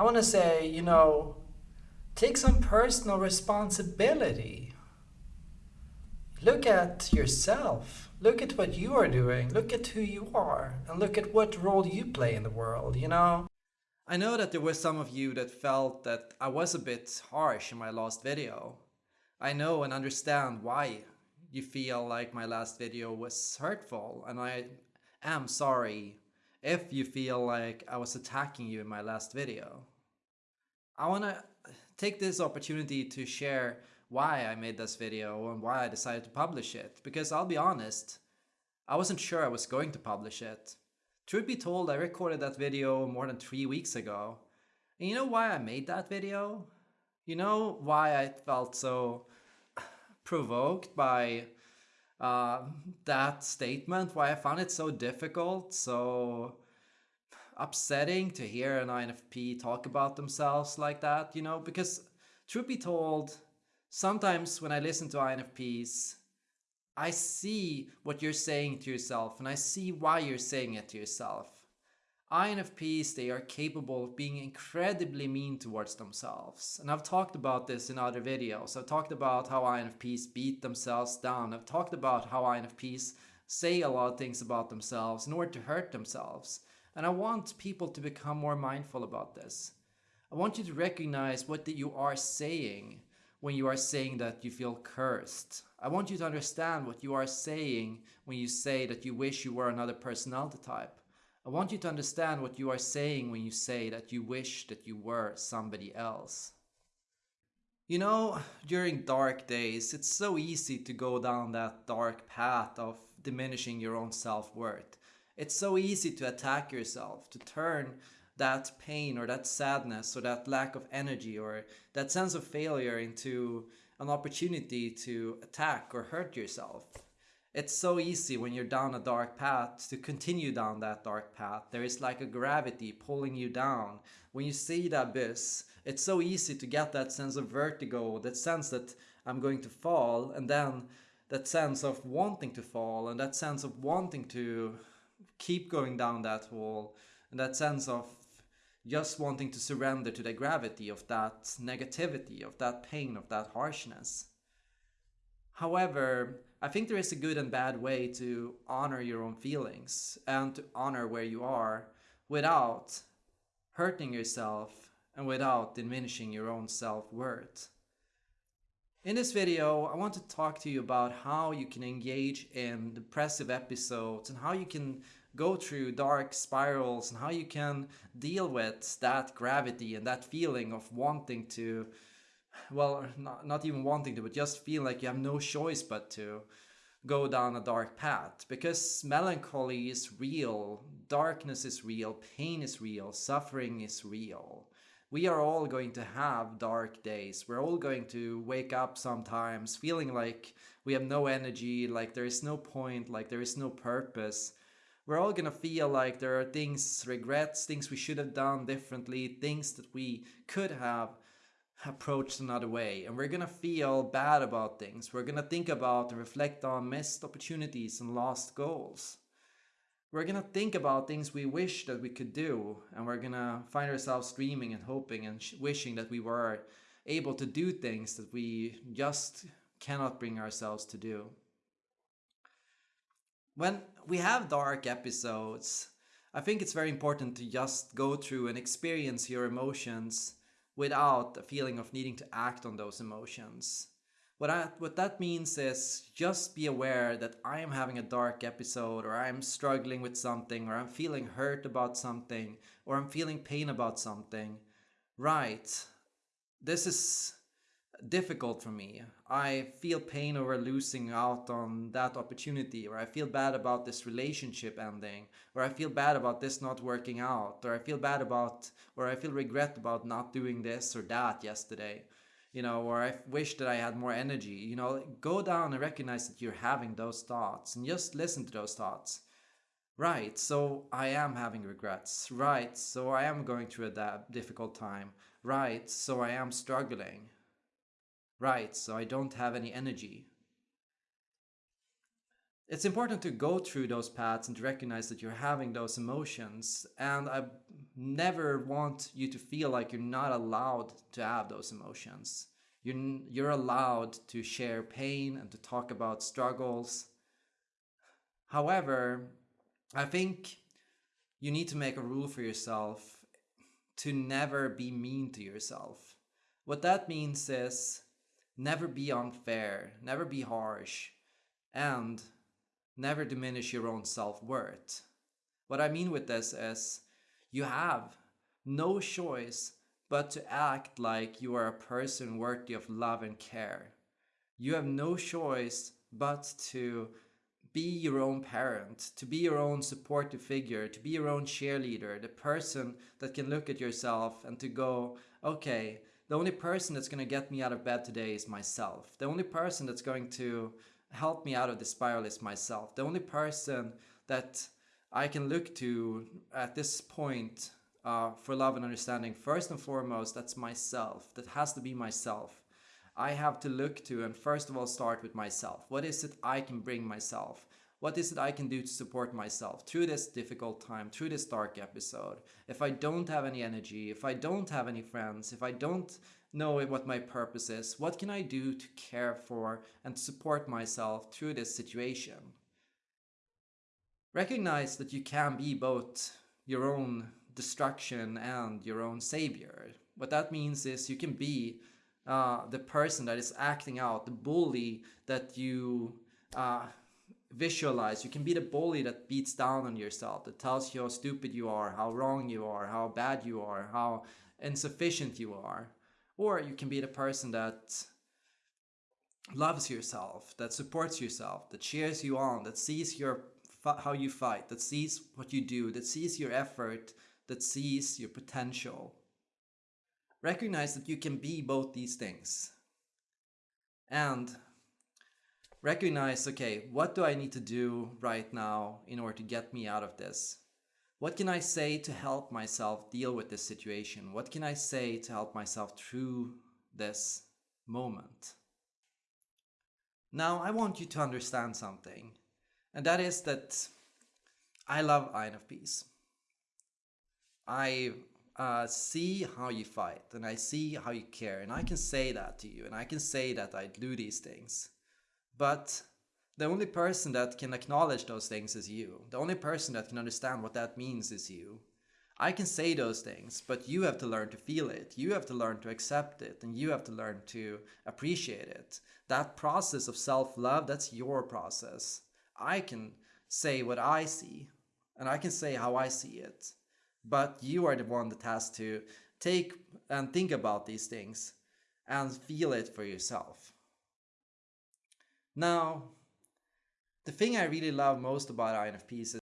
I want to say, you know, take some personal responsibility. Look at yourself. Look at what you are doing. Look at who you are. And look at what role you play in the world, you know? I know that there were some of you that felt that I was a bit harsh in my last video. I know and understand why you feel like my last video was hurtful and I am sorry if you feel like I was attacking you in my last video. I want to take this opportunity to share why I made this video and why I decided to publish it. Because I'll be honest, I wasn't sure I was going to publish it. Truth be told, I recorded that video more than three weeks ago. And you know why I made that video? You know why I felt so provoked by uh, that statement? Why I found it so difficult, so upsetting to hear an INFP talk about themselves like that, you know? Because truth be told, sometimes when I listen to INFPs, I see what you're saying to yourself and I see why you're saying it to yourself. INFPs, they are capable of being incredibly mean towards themselves. And I've talked about this in other videos. I've talked about how INFPs beat themselves down. I've talked about how INFPs say a lot of things about themselves in order to hurt themselves. And I want people to become more mindful about this. I want you to recognize what you are saying when you are saying that you feel cursed. I want you to understand what you are saying when you say that you wish you were another personality type. I want you to understand what you are saying when you say that you wish that you were somebody else. You know, during dark days, it's so easy to go down that dark path of diminishing your own self-worth. It's so easy to attack yourself, to turn that pain or that sadness or that lack of energy or that sense of failure into an opportunity to attack or hurt yourself. It's so easy when you're down a dark path to continue down that dark path. There is like a gravity pulling you down. When you see the abyss, it's so easy to get that sense of vertigo, that sense that I'm going to fall, and then that sense of wanting to fall, and that sense of wanting to keep going down that wall, and that sense of just wanting to surrender to the gravity of that negativity, of that pain, of that harshness. However, I think there is a good and bad way to honor your own feelings and to honor where you are without hurting yourself and without diminishing your own self-worth. In this video, I want to talk to you about how you can engage in depressive episodes and how you can go through dark spirals and how you can deal with that gravity and that feeling of wanting to well not, not even wanting to but just feel like you have no choice but to go down a dark path. Because melancholy is real darkness is real pain is real suffering is real. We are all going to have dark days. We're all going to wake up sometimes feeling like we have no energy like there is no point like there is no purpose. We're all gonna feel like there are things, regrets, things we should have done differently, things that we could have approached another way. And we're gonna feel bad about things. We're gonna think about and reflect on missed opportunities and lost goals. We're gonna think about things we wish that we could do, and we're gonna find ourselves dreaming and hoping and wishing that we were able to do things that we just cannot bring ourselves to do. When we have dark episodes, I think it's very important to just go through and experience your emotions without a feeling of needing to act on those emotions. What, I, what that means is just be aware that I am having a dark episode or I'm struggling with something or I'm feeling hurt about something or I'm feeling pain about something. Right, this is difficult for me. I feel pain over losing out on that opportunity, or I feel bad about this relationship ending, or I feel bad about this not working out, or I feel bad about, or I feel regret about not doing this or that yesterday, you know, or I wish that I had more energy. You know, go down and recognize that you're having those thoughts and just listen to those thoughts. Right, so I am having regrets. Right, so I am going through a difficult time. Right, so I am struggling Right, so I don't have any energy. it's important to go through those paths and to recognize that you're having those emotions. And I never want you to feel like you're not allowed to have those emotions. You're, you're allowed to share pain and to talk about struggles. However, I think you need to make a rule for yourself to never be mean to yourself. What that means is never be unfair, never be harsh, and never diminish your own self worth. What I mean with this is you have no choice but to act like you are a person worthy of love and care. You have no choice but to be your own parent, to be your own supportive figure, to be your own cheerleader, the person that can look at yourself and to go, okay, the only person that's going to get me out of bed today is myself. The only person that's going to help me out of the spiral is myself. The only person that I can look to at this point uh, for love and understanding, first and foremost, that's myself. That has to be myself. I have to look to and first of all start with myself. What is it I can bring myself? What is it I can do to support myself through this difficult time, through this dark episode? If I don't have any energy, if I don't have any friends, if I don't know what my purpose is, what can I do to care for and support myself through this situation? Recognize that you can be both your own destruction and your own savior. What that means is you can be uh, the person that is acting out, the bully that you uh, visualize. You can be the bully that beats down on yourself, that tells you how stupid you are, how wrong you are, how bad you are, how insufficient you are. Or you can be the person that loves yourself, that supports yourself, that cheers you on, that sees your how you fight, that sees what you do, that sees your effort, that sees your potential. Recognize that you can be both these things. And recognize, okay, what do I need to do right now in order to get me out of this? What can I say to help myself deal with this situation? What can I say to help myself through this moment? Now, I want you to understand something, and that is that I love INFPs. I uh, see how you fight and I see how you care, and I can say that to you, and I can say that I do these things. But the only person that can acknowledge those things is you. The only person that can understand what that means is you. I can say those things, but you have to learn to feel it. You have to learn to accept it, and you have to learn to appreciate it. That process of self love, that's your process. I can say what I see, and I can say how I see it. But you are the one that has to take and think about these things and feel it for yourself. Now, the thing I really love most about INFPs